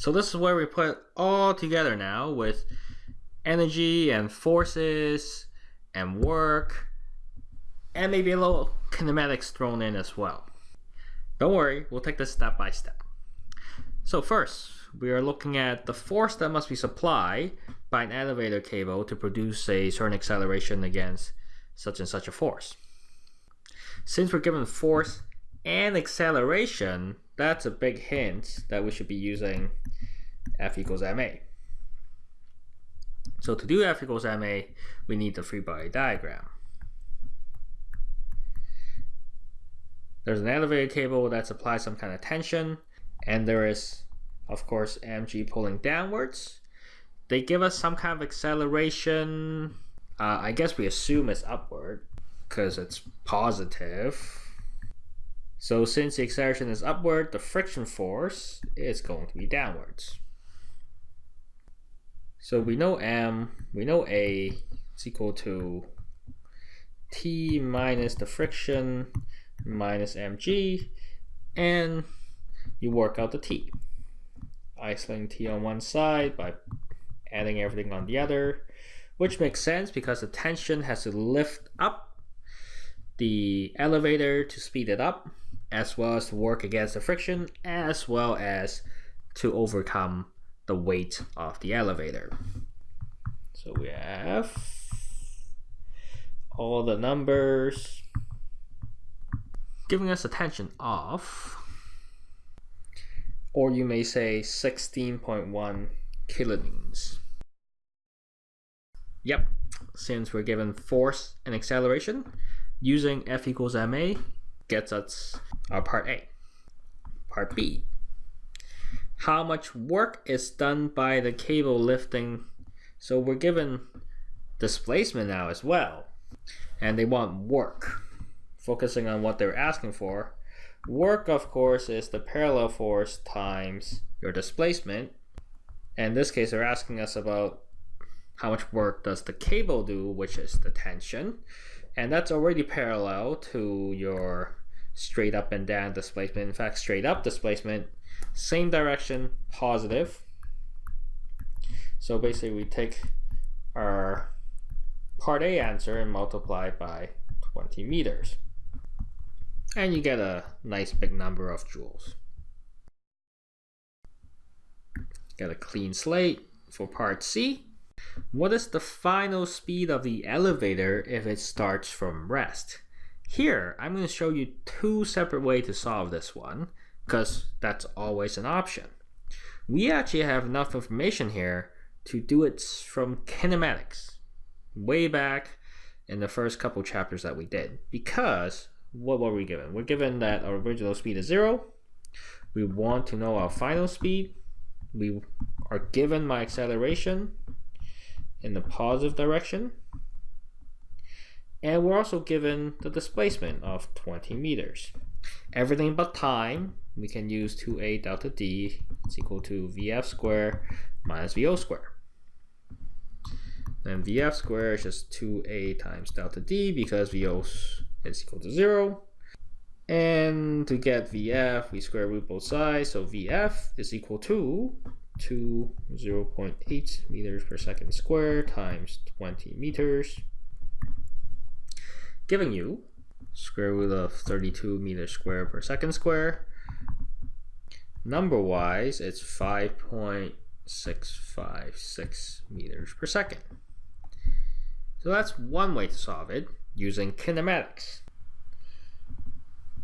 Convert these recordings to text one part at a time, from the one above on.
So this is where we put all together now with energy and forces and work and maybe a little kinematics thrown in as well. Don't worry, we'll take this step by step. So first, we are looking at the force that must be supplied by an elevator cable to produce a certain acceleration against such and such a force. Since we're given force and acceleration, that's a big hint that we should be using F equals ma. So to do F equals ma, we need the free body diagram. There's an elevator cable that supplies some kind of tension, and there is, of course, mg pulling downwards. They give us some kind of acceleration. Uh, I guess we assume it's upward because it's positive. So since the acceleration is upward, the friction force is going to be downwards. So we know m, we know a is equal to t minus the friction minus mg, and you work out the t. Isolating t on one side by adding everything on the other, which makes sense because the tension has to lift up the elevator to speed it up, as well as to work against the friction, as well as to overcome the weight of the elevator. So we have all the numbers giving us a tension of, or you may say 16.1 kilonewtons. Yep, since we're given force and acceleration, using F equals ma gets us our part A. Part B. How much work is done by the cable lifting? So we're given displacement now as well. And they want work focusing on what they're asking for. Work, of course, is the parallel force times your displacement. In this case, they're asking us about how much work does the cable do, which is the tension. And that's already parallel to your straight up and down displacement. In fact, straight up displacement, same direction, positive. So basically we take our part A answer and multiply by 20 meters and you get a nice big number of joules. Get a clean slate for part C. What is the final speed of the elevator if it starts from rest? Here, I'm going to show you two separate ways to solve this one, because that's always an option. We actually have enough information here to do it from kinematics, way back in the first couple chapters that we did, because what were we given? We're given that our original speed is zero. We want to know our final speed. We are given my acceleration in the positive direction. And we're also given the displacement of 20 meters. Everything but time, we can use 2a delta d is equal to vf squared minus vo squared. Then vf squared is just 2a times delta d because vo is equal to 0. And to get VF, we square root both sides. So VF is equal to, to 0 0.8 meters per second square times 20 meters, giving you square root of 32 meters square per second square. Number wise, it's 5.656 meters per second. So that's one way to solve it using kinematics.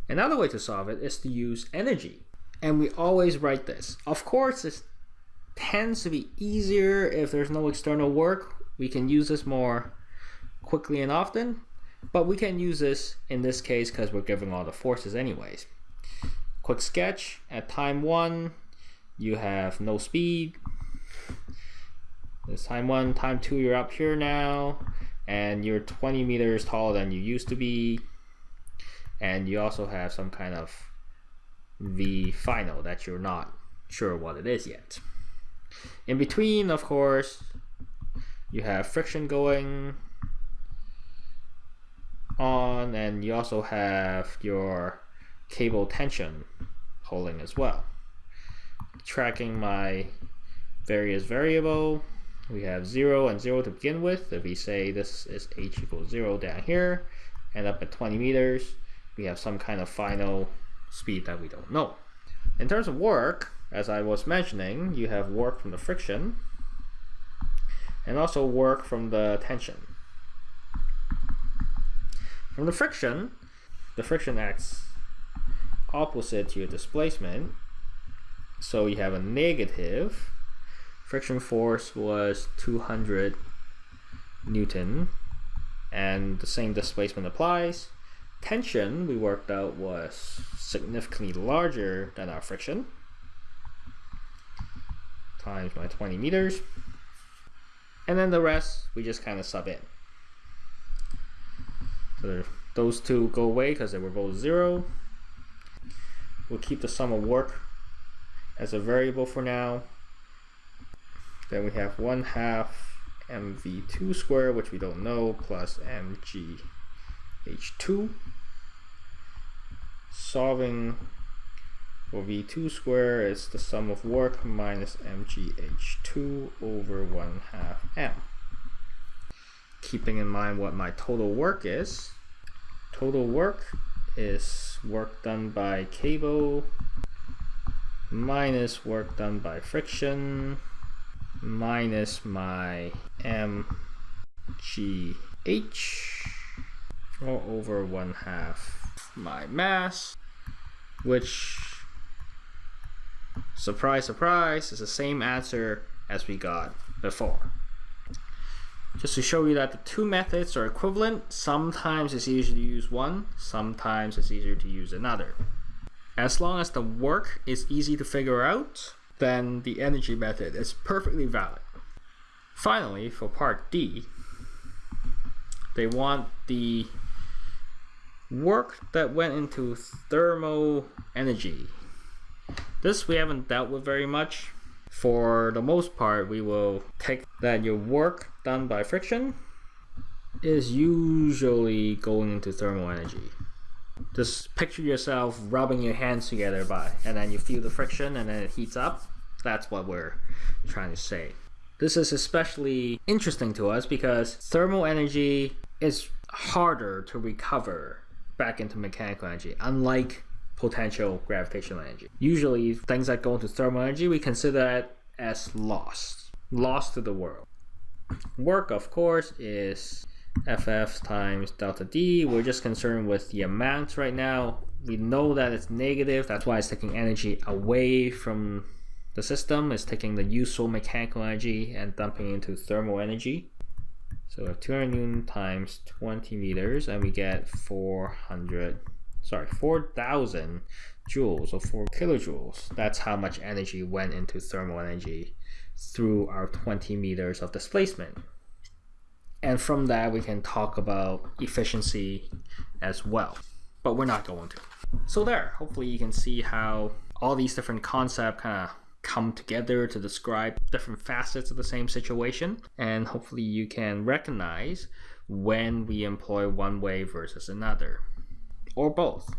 Another way to solve it is to use energy. And we always write this. Of course, this tends to be easier if there's no external work. We can use this more quickly and often. But we can use this in this case because we're given all the forces anyways. Quick sketch. At time 1, you have no speed. This time 1, time 2, you're up here now and you're 20 meters taller than you used to be and you also have some kind of V final that you're not sure what it is yet. In between, of course, you have friction going on and you also have your cable tension holding as well. tracking my various variable. We have 0 and 0 to begin with. If we say this is h equals 0 down here, and up at 20 meters, we have some kind of final speed that we don't know. In terms of work, as I was mentioning, you have work from the friction, and also work from the tension. From the friction, the friction acts opposite to your displacement. So you have a negative. Friction force was 200 Newton and the same displacement applies. Tension we worked out was significantly larger than our friction times my 20 meters. And then the rest we just kind of sub in. So those two go away because they were both zero. We'll keep the sum of work as a variable for now. Then we have 1 half mv2 squared, which we don't know, plus mgh2. Solving for v2 squared is the sum of work minus mgh2 over 1 half m. Keeping in mind what my total work is, total work is work done by cable minus work done by friction minus my mgh all over one half my mass which surprise surprise is the same answer as we got before just to show you that the two methods are equivalent, sometimes it's easier to use one, sometimes it's easier to use another. As long as the work is easy to figure out, then the energy method is perfectly valid. Finally, for part D, they want the work that went into thermal energy. This we haven't dealt with very much. For the most part, we will take that your work done by friction is usually going into thermal energy. Just picture yourself rubbing your hands together by, and then you feel the friction and then it heats up. That's what we're trying to say. This is especially interesting to us because thermal energy is harder to recover back into mechanical energy, unlike potential gravitational energy. Usually, things that go into thermal energy, we consider that as lost, lost to the world. Work, of course, is FF times delta D. We're just concerned with the amounts right now. We know that it's negative. That's why it's taking energy away from the system. It's taking the useful mechanical energy and dumping into thermal energy. So we have 200 newton times 20 meters and we get 400, sorry, 4,000 joules or 4 kilojoules. That's how much energy went into thermal energy through our 20 meters of displacement. And from that, we can talk about efficiency as well, but we're not going to. So there, hopefully you can see how all these different concepts kind of come together to describe different facets of the same situation. And hopefully you can recognize when we employ one way versus another, or both.